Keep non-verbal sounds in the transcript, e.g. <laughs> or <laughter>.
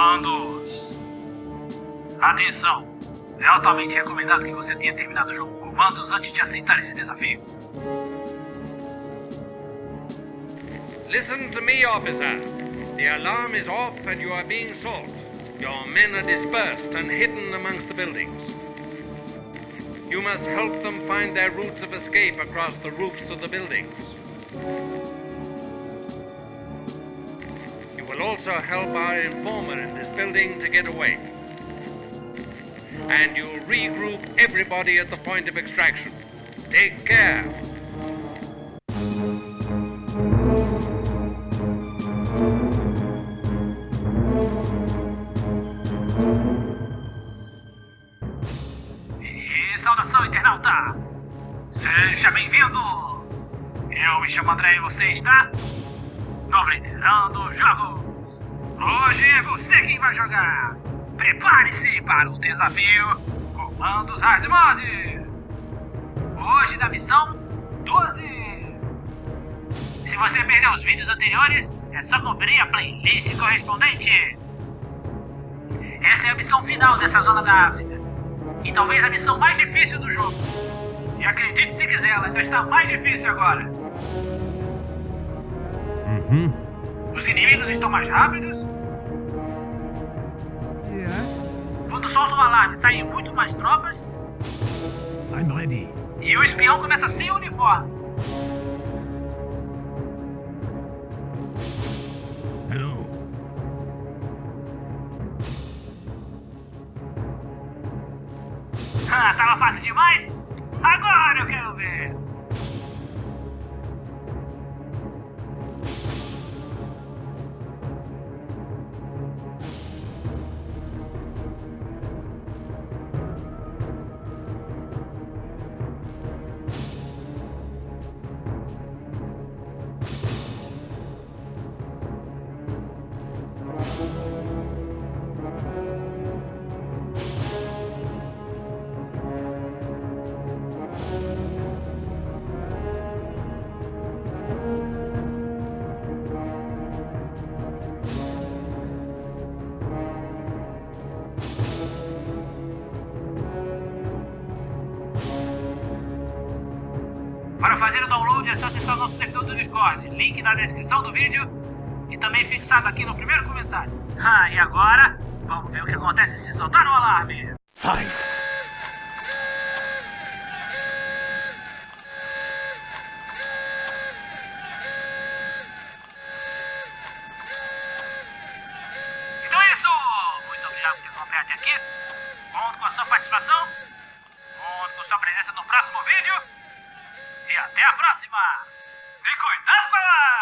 Comandos. Atenção. É altamente recomendado que você tenha terminado o jogo comandos antes de aceitar esse desafio. Listen to me, officer. The alarm is off and you are being sought. Your men are dispersed and hidden amongst the buildings. You must help them find their routes of escape across the roofs of the buildings. Will also help our informer in this building to get away. And you'll regroup everybody at the point of extraction. Take care. E saudação, internauta! Seja bem-vindo! Eu me chamo André e você está no Obliterando Jogos! Hoje é você quem vai jogar! Prepare-se para o desafio Comandos Hard Mode! Hoje da missão 12! Se você perdeu os vídeos anteriores, é só conferir a playlist correspondente! Essa é a missão final dessa zona da África. E talvez a missão mais difícil do jogo. E acredite se quiser, ela ainda está mais difícil agora. Mm-hmm. Os inimigos estão mais rápidos. Yeah. Quando solta o alarme, saem muito mais tropas. I'm ready. E o espião começa sem uniforme. Hello. <laughs> Ah, tava fácil demais? Agora eu quero ver. Para fazer o download é só acessar o nosso servidor do Discord, link na descrição do vídeo e também fixado aqui no primeiro comentário. <laughs> Ah, e agora, vamos ver o que acontece se soltar o alarme. Fine. Então é isso! Muito obrigado por ter acompanhado até aqui. Conto com a sua participação. Conto com sua presença no próximo vídeo. E até a próxima! E cuidado com a alarme!